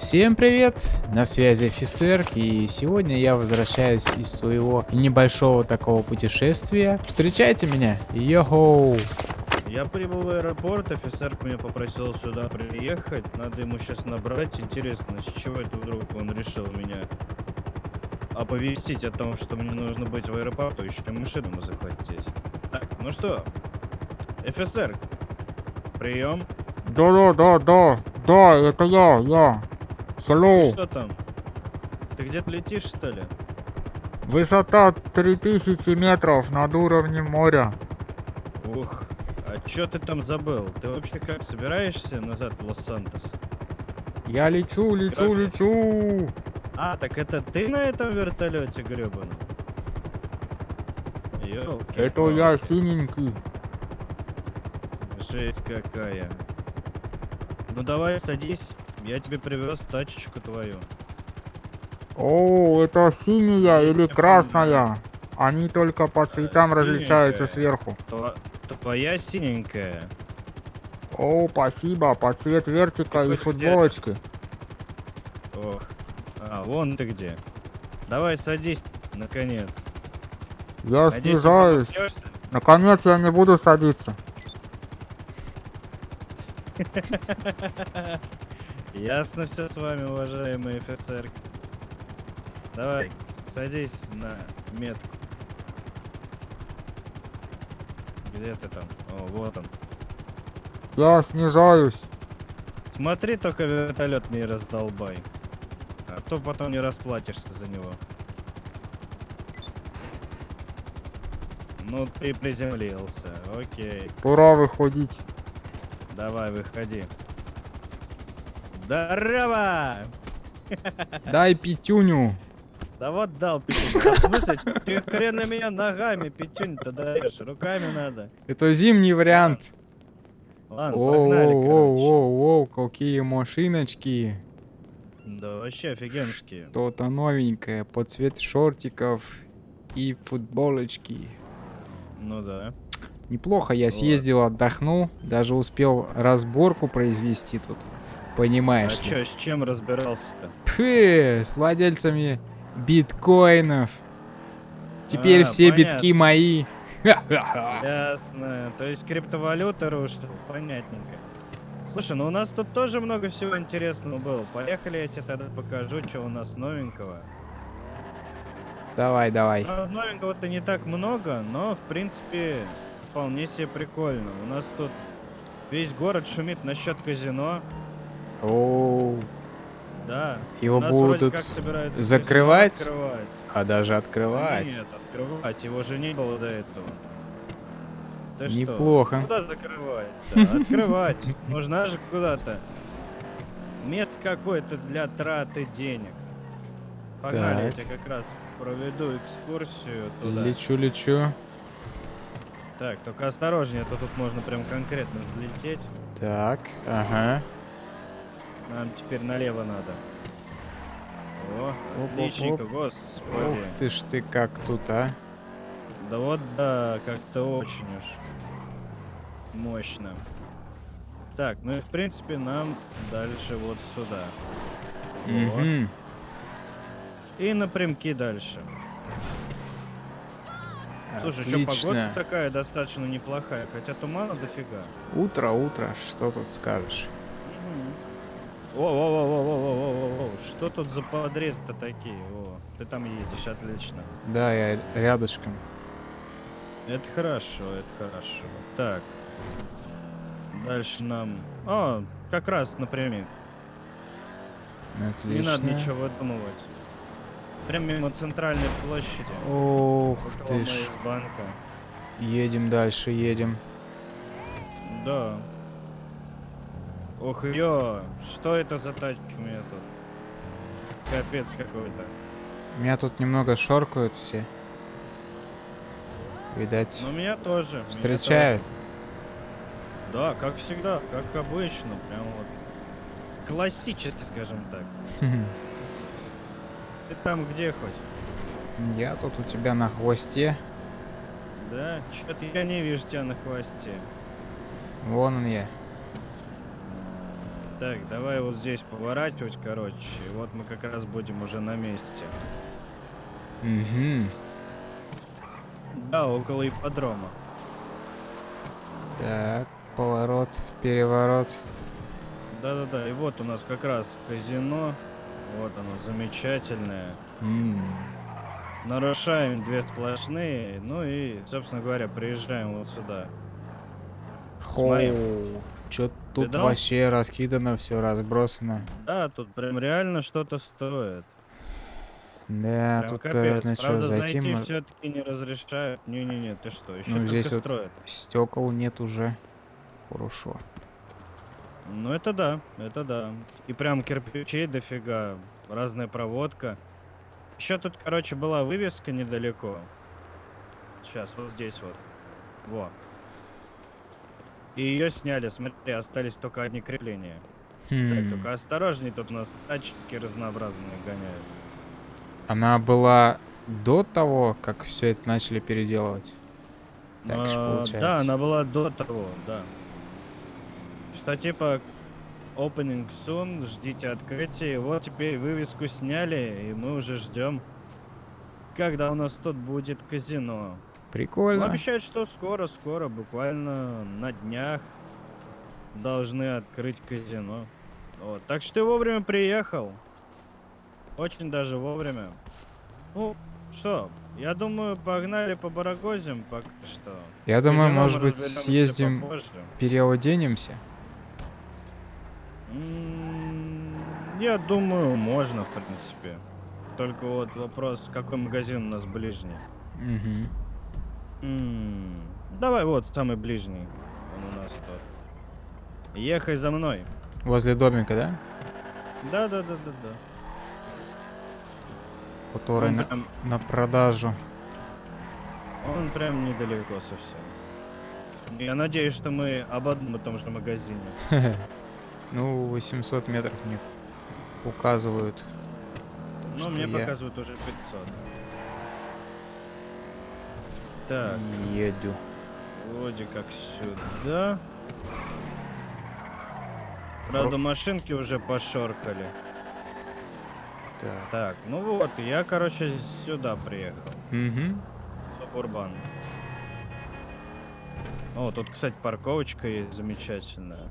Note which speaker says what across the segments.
Speaker 1: Всем привет, на связи офицер, и сегодня я возвращаюсь из своего небольшого такого путешествия. Встречайте меня, йоу!
Speaker 2: Я прибыл в аэропорт, офицер меня попросил сюда приехать, надо ему сейчас набрать. Интересно, с чего это вдруг он решил меня оповестить о том, что мне нужно быть в аэропорту, еще машину захватить. Так, ну что, офицер, прием.
Speaker 3: Да, да, да, да, да, это я, я.
Speaker 2: Ты
Speaker 3: Hello.
Speaker 2: что там? Ты где-то летишь, что ли?
Speaker 3: Высота 3000 метров над уровнем моря.
Speaker 2: Ух, а чё ты там забыл? Ты вообще как, собираешься назад в Лос-Сантос?
Speaker 3: Я лечу, лечу,
Speaker 2: Короче.
Speaker 3: лечу.
Speaker 2: А, так это ты на этом вертолете гребаном?
Speaker 3: Это я синенький.
Speaker 2: Жесть какая. Ну давай садись, я тебе привез тачечку твою.
Speaker 3: О, это синяя или
Speaker 2: Я
Speaker 3: красная? Они только по цветам
Speaker 2: синенькая.
Speaker 3: различаются сверху.
Speaker 2: Твоя синенькая.
Speaker 3: О, спасибо, по цвет вертика и футболочки.
Speaker 2: Ох. А, вон ты где. Давай садись, наконец.
Speaker 3: Я
Speaker 2: Надеюсь,
Speaker 3: снижаюсь. Наконец я не буду садиться.
Speaker 2: Ясно все с вами, уважаемый офицер. Давай, садись на метку. Где ты там? О, вот он.
Speaker 3: Я снижаюсь.
Speaker 2: Смотри, только вертолет не раздолбай. А то потом не расплатишься за него. Ну ты приземлился. Окей.
Speaker 3: Пора выходить.
Speaker 2: Давай, выходи. Здорово!
Speaker 1: Дай пятюню.
Speaker 2: Да вот дал пятюнь. А в смысле, ты хрен на меня ногами пятюнь-то даешь. Руками надо.
Speaker 1: Это зимний вариант.
Speaker 2: Ладно, погнали, короче.
Speaker 1: Оу-оу-оу, какие машиночки.
Speaker 2: Да, вообще офигенские.
Speaker 1: Что-то новенькое, под цвет шортиков и футболочки.
Speaker 2: Ну да.
Speaker 1: Неплохо, я
Speaker 2: Вот.
Speaker 1: съездил, отдохнул, даже успел разборку произвести тут.
Speaker 2: А
Speaker 1: Понимаешь ли?
Speaker 2: чё, с чем разбирался-то?
Speaker 1: Пфы, с владельцами биткоинов. Теперь
Speaker 2: А,
Speaker 1: все
Speaker 2: понятно.
Speaker 1: битки мои.
Speaker 2: Ясно. То есть криптовалюта рушит. Понятненько. Слушай, ну у нас тут тоже много всего интересного было. Поехали, я тебе тогда покажу, что у нас новенького.
Speaker 1: Давай, давай.
Speaker 2: А, новенького-то не так много, но в принципе вполне себе прикольно. У нас тут весь город шумит насчет казино.
Speaker 1: Оу,
Speaker 2: Да.
Speaker 1: Его будут
Speaker 2: как
Speaker 1: закрывать?
Speaker 2: открывать.
Speaker 1: а даже открывать.
Speaker 2: Нет, открывать. Его же не было до этого. Ты что?
Speaker 1: Неплохо.
Speaker 2: Куда закрывать? Да, открывать. Нужна же куда-то. Место какое-то для траты денег. Погнали, я
Speaker 1: Так.
Speaker 2: тебе как раз проведу экскурсию туда.
Speaker 1: Лечу, лечу.
Speaker 2: Так, только осторожнее, а то тут можно прям конкретно взлететь.
Speaker 1: Так, ага.
Speaker 2: Нам теперь налево надо. О,
Speaker 1: Оп,
Speaker 2: отличненько,
Speaker 1: оп.
Speaker 2: господи.
Speaker 1: Ух ты ж ты как тут, а.
Speaker 2: Да вот да, как-то очень уж мощно. Так, ну и в принципе нам дальше вот сюда. Вот.
Speaker 1: Мгм.
Speaker 2: И напрямки дальше. Слушай, что погода
Speaker 1: Отлично.
Speaker 2: такая достаточно неплохая, хотя тумана дофига.
Speaker 1: Утро, утро, что тут скажешь?
Speaker 2: О, о, о, о, о, о, о, что тут за подрез-то такие? О, ты там едешь, отлично.
Speaker 1: Да, я рядышком.
Speaker 2: Это хорошо, это хорошо. Так. Дальше нам... О, как раз напрямик.
Speaker 1: Отлично.
Speaker 2: Не надо ничего выдумывать. Прям мимо центральной площади.
Speaker 1: Ох ты ж.
Speaker 2: банка.
Speaker 1: Едем дальше, едем.
Speaker 2: Да. Ох, ё, что это за тачки у меня тут? Капец какой-то.
Speaker 1: Меня тут немного шоркают все. Видать,
Speaker 2: Но меня тоже. меня
Speaker 1: встречают.
Speaker 2: тоже. Да, как всегда, как обычно. Прям вот. Классически, скажем так. Ты там где хоть?
Speaker 1: Я тут у тебя на хвосте.
Speaker 2: Да? Чё-то я не вижу тебя на хвосте.
Speaker 1: Вон он я.
Speaker 2: Так, давай вот здесь поворачивать, короче. И вот мы как раз будем уже на месте.
Speaker 1: Угу.
Speaker 2: Да, около ипподрома.
Speaker 1: Так, поворот, переворот.
Speaker 2: Да-да-да, и вот у нас как раз казино. Вот оно, замечательное.
Speaker 1: М,
Speaker 2: Нарушаем две сплошные, ну и, собственно говоря, приезжаем вот сюда.
Speaker 1: Хоу. Чё тут
Speaker 2: Видал?
Speaker 1: вообще раскидано, все разбросано.
Speaker 2: Да, тут прям реально что-то стоит.
Speaker 1: Да,
Speaker 2: Прям
Speaker 1: тут,
Speaker 2: капец.
Speaker 1: наверное, что,
Speaker 2: Правда,
Speaker 1: зайти
Speaker 2: зайти
Speaker 1: мо-
Speaker 2: все-таки не разрешают. Не-не-не, ты что, еще
Speaker 1: Ну, здесь вот-
Speaker 2: строят.
Speaker 1: стекол нет уже. Хорошо.
Speaker 2: Ну это да, это да. И прям кирпичей дофига, разная проводка. Еще тут, короче, была вывеска недалеко. Сейчас, вот здесь вот. Во. И ее сняли, смотри, остались только одни крепления. Так,
Speaker 1: Хм,
Speaker 2: только осторожней, тут у нас тачки разнообразные гоняют.
Speaker 1: Она была до того, как все это начали переделывать. Так
Speaker 2: А,
Speaker 1: получается.
Speaker 2: Да, она была до того, да. Что типа opening soon, ждите открытия. Вот теперь вывеску сняли, и мы уже ждем, когда у нас тут будет казино.
Speaker 1: Прикольно.
Speaker 2: обещают, что скоро-скоро, буквально на днях должны открыть казино. Вот. Так что ты вовремя приехал. Очень даже вовремя. Ну, что, я думаю, погнали по Барагозим пока что.
Speaker 1: Я
Speaker 2: С
Speaker 1: думаю, может быть, съездим-
Speaker 2: попозже.
Speaker 1: Переоденемся.
Speaker 2: Я думаю, можно, в принципе. Только вот вопрос, какой магазин у нас ближний.
Speaker 1: Мгм.
Speaker 2: М, Давай вот самый ближний. Он у нас тут. Ехай за мной.
Speaker 1: Возле домика, да?
Speaker 2: Да, да, да, да, да.
Speaker 1: Который на,
Speaker 2: прям,
Speaker 1: на продажу.
Speaker 2: он прям недалеко совсем. Я надеюсь, что мы об одном и том же магазине.
Speaker 1: Ну, 800 метров мне указывают.
Speaker 2: Ну, мне
Speaker 1: я
Speaker 2: показывают уже 500. Так,
Speaker 1: Еду.
Speaker 2: вроде как сюда. Правда, машинки уже пошоркали.
Speaker 1: Так.
Speaker 2: Так, ну вот, я, короче, сюда приехал.
Speaker 1: Угу.
Speaker 2: Субурбан. О, тут, кстати, парковочка есть замечательная.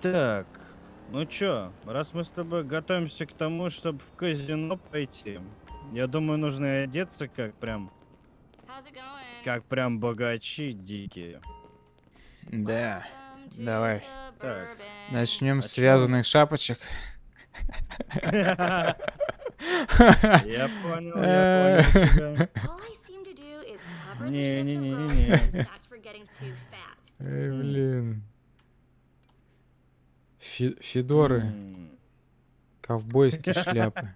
Speaker 2: Так, ну чё, раз мы с тобой готовимся к тому, чтобы в казино пойти, я думаю, нужно одеться как прям, как прям богачи дикие.
Speaker 1: Да. Давай.
Speaker 4: suburban.
Speaker 1: Начнем
Speaker 2: А
Speaker 1: с связанных шапочек.
Speaker 2: Я понял, я понял тебя.
Speaker 4: All I seem to do is cover the
Speaker 2: Не,
Speaker 4: shifts
Speaker 2: не,
Speaker 4: of
Speaker 2: не,
Speaker 4: growth
Speaker 2: не, не.
Speaker 4: and sacks for getting too fat.
Speaker 1: Эй, блин. Фи- Федоры, ковбойские шляпы.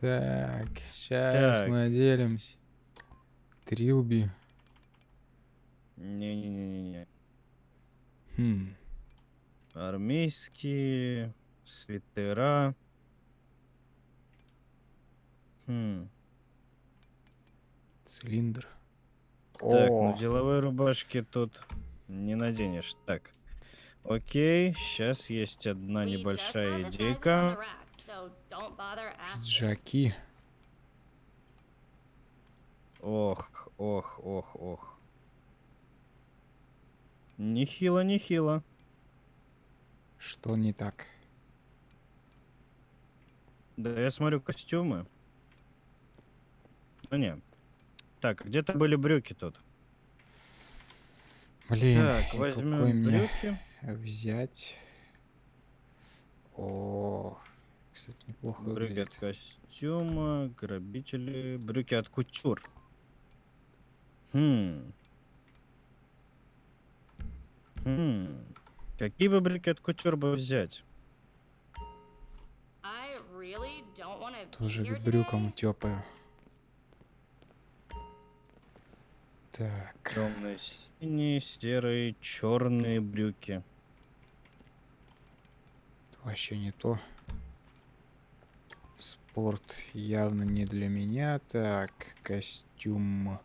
Speaker 1: Так, сейчас
Speaker 2: Так.
Speaker 1: мы оделимся. Трилби.
Speaker 2: Не-не-не-не.
Speaker 1: Хм.
Speaker 2: Армейские, свитера. Хм.
Speaker 1: Цилиндр.
Speaker 2: Так,
Speaker 1: О,
Speaker 2: ну деловой рубашки тут не наденешь. Так. Окей, сейчас есть одна небольшая идейка.
Speaker 4: Rack, so don't bother asking.
Speaker 1: джаки.
Speaker 2: Ох, ох, ох, ох. Нехило, нехило.
Speaker 1: Что не так?
Speaker 2: Да, я смотрю костюмы. Ну не. Так, где-то были брюки тут.
Speaker 1: Блин,
Speaker 2: так, возьмем брюки.
Speaker 1: взять? О, кстати, неплохо
Speaker 2: Брюки
Speaker 1: выглядит.
Speaker 2: от костюма, грабители, брюки от кутюр. Хм. Хм. Какие бы брюки от кутюр бы взять?
Speaker 4: Really
Speaker 1: Тоже к брюкам тёпаю. Так,
Speaker 2: Темные, синие, серые, черные брюки.
Speaker 1: вообще не то. Спорт явно не для меня. Так, костюм.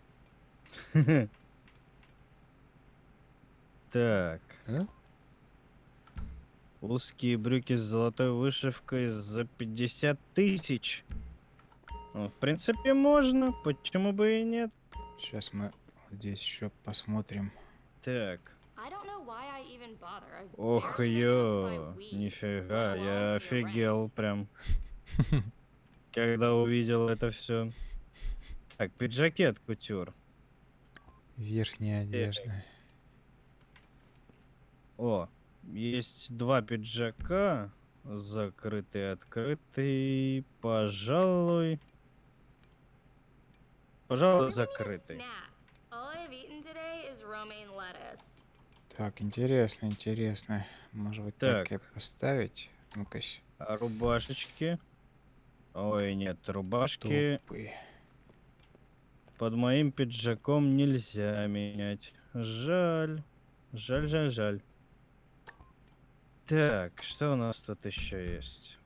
Speaker 2: Так.
Speaker 1: А?
Speaker 2: Узкие брюки с золотой вышивкой за 50 тысяч. Ну, в принципе, можно. Почему бы и нет?
Speaker 1: Сейчас мы здесь еще посмотрим.
Speaker 2: Так. Ох, ё, нифига, я офигел прям, когда увидел это все. Так, пиджаки от кутюр.
Speaker 1: Верхняя одежда.
Speaker 2: О, есть два пиджака, закрытый, открытый, пожалуй. Пожалуй, закрытый.
Speaker 1: Так, интересно, интересно. Может быть, так, и
Speaker 2: Так.
Speaker 1: поставить? Ну-ка,
Speaker 2: А рубашечки? Ой, нет, рубашки
Speaker 1: топы.
Speaker 2: под моим пиджаком нельзя менять. Жаль. Жаль, жаль, жаль. Так, что у нас тут еще есть?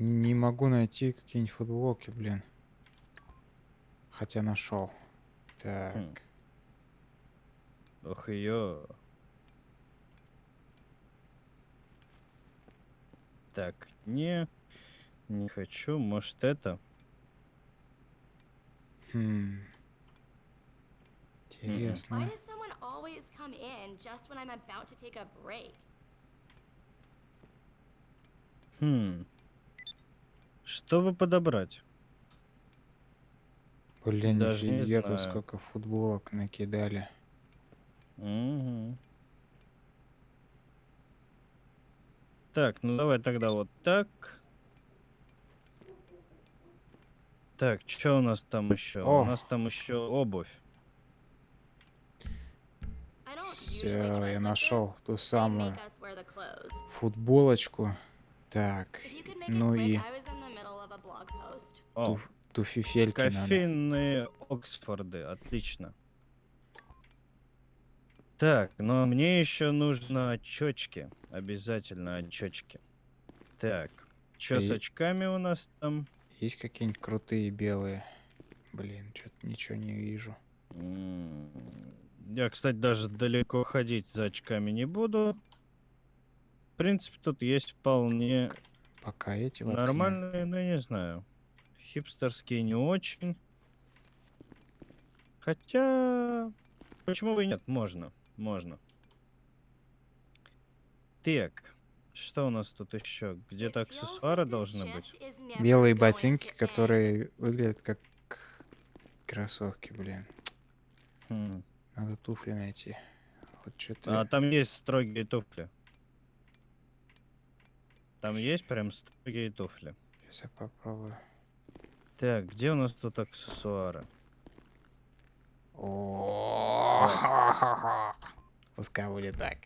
Speaker 1: Не могу найти какие-нибудь футболки, блин. Хотя нашел. Так.
Speaker 2: Хм. Ох ее. Так, не, не хочу. Может это?
Speaker 1: Хм. Интересно.
Speaker 2: Хм. Что бы подобрать?
Speaker 1: Блин,
Speaker 2: Даже не знаю.
Speaker 1: сколько футболок накидали.
Speaker 2: Мгм. Так, ну давай тогда вот так. Так, что у нас там еще?
Speaker 1: О.
Speaker 2: У нас там еще обувь.
Speaker 1: Все, я нашел ту самую футболочку. Так, ну и.
Speaker 2: О,
Speaker 1: туф- туфифельки надо.
Speaker 2: кофейные Оксфорды, отлично. Так, но мне еще нужно очечки. Обязательно очечки. Так, что с
Speaker 1: И-
Speaker 2: очками у нас там?
Speaker 1: Есть какие-нибудь крутые белые? Блин, что-то ничего не вижу.
Speaker 2: Я, кстати, даже далеко ходить за очками не буду. В принципе, тут есть вполне
Speaker 1: Пока эти воткну.
Speaker 2: нормальные, но я не знаю. Хипстерские не очень. Хотя, почему бы и нет? Можно, можно. Так, что у нас тут еще? Где-то аксессуары должны быть.
Speaker 1: Белые ботинки, которые выглядят как кроссовки, блин.
Speaker 2: Хм.
Speaker 1: Надо туфли найти. Вот что-то...
Speaker 2: А там есть строгие туфли. Там есть прям строгие туфли.
Speaker 1: Сейчас я попробую.
Speaker 2: Так, где у нас тут аксессуары?
Speaker 1: О, Пускай будет так.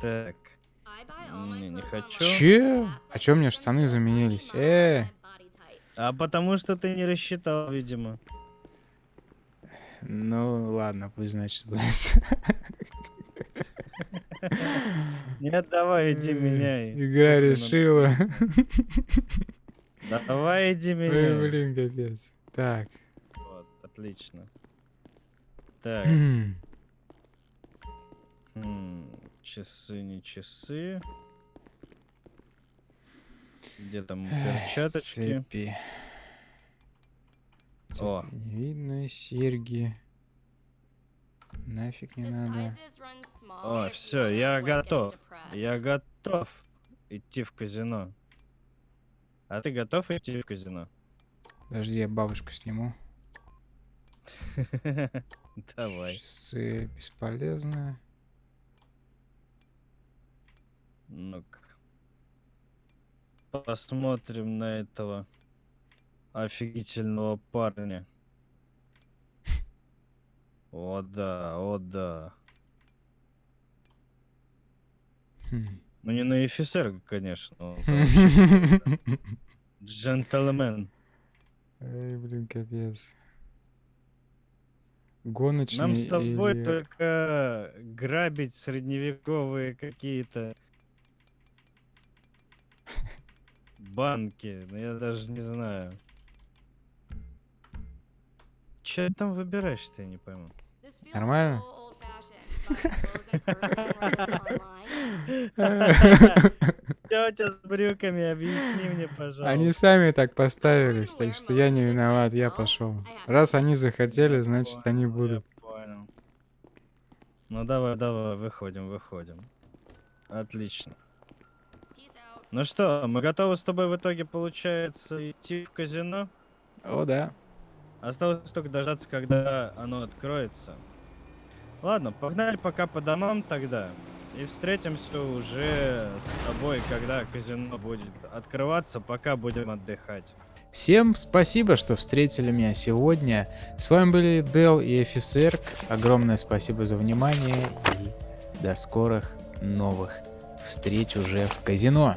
Speaker 2: Так, Не, не хочу.
Speaker 1: Че? А чё у меня штаны заменились? Э!
Speaker 4: body type.
Speaker 2: а потому что ты не рассчитал, видимо.
Speaker 1: Ну ладно, пусть значит будет.
Speaker 2: Нет, давай, иди
Speaker 1: Э,
Speaker 2: меняй.
Speaker 1: Игра
Speaker 2: Туфли
Speaker 1: решила.
Speaker 2: Давай, иди
Speaker 1: Ой,
Speaker 2: меняй.
Speaker 1: блин, капец. Так.
Speaker 2: Вот, отлично. Так,
Speaker 1: М,
Speaker 2: м, часы, не часы. Где там
Speaker 1: эх,
Speaker 2: перчаточки?
Speaker 1: Цепи.
Speaker 2: О.
Speaker 1: Не видно, серьги. Нафиг не надо.
Speaker 2: О, все, я готов. Я готов идти в казино. А ты готов идти в казино?
Speaker 1: Подожди, я бабушку сниму.
Speaker 2: Давай.
Speaker 1: Часы бесполезно.
Speaker 2: Ну-ка. Посмотрим на этого офигительного парня. О да, о да.
Speaker 1: Хм.
Speaker 2: Ну не на офицер, конечно. вообще Джентльмен.
Speaker 1: Эй, блин, капец. Гоночный
Speaker 2: Нам с тобой
Speaker 1: или-
Speaker 2: только грабить средневековые какие-то банки. Ну я даже не знаю. Че там выбираешь, ты я не пойму.
Speaker 1: Нормально?
Speaker 2: Что у тебя с брюками? Объясни мне, пожалуйста.
Speaker 3: Они сами так поставились, так что я не виноват, я пошел. Раз они захотели, значит они будут.
Speaker 2: Ну давай, давай, выходим, выходим. Отлично. Ну что, мы готовы с тобой в итоге, получается, идти в казино?
Speaker 3: О, да.
Speaker 2: Осталось только дождаться, когда оно откроется. Ладно, погнали пока по домам тогда. И встретимся уже с тобой, когда казино будет открываться, пока будем отдыхать.
Speaker 1: Всем спасибо, что встретили меня сегодня. С вами были Дел и офицер. Огромное спасибо за внимание и до скорых новых встреч уже в казино.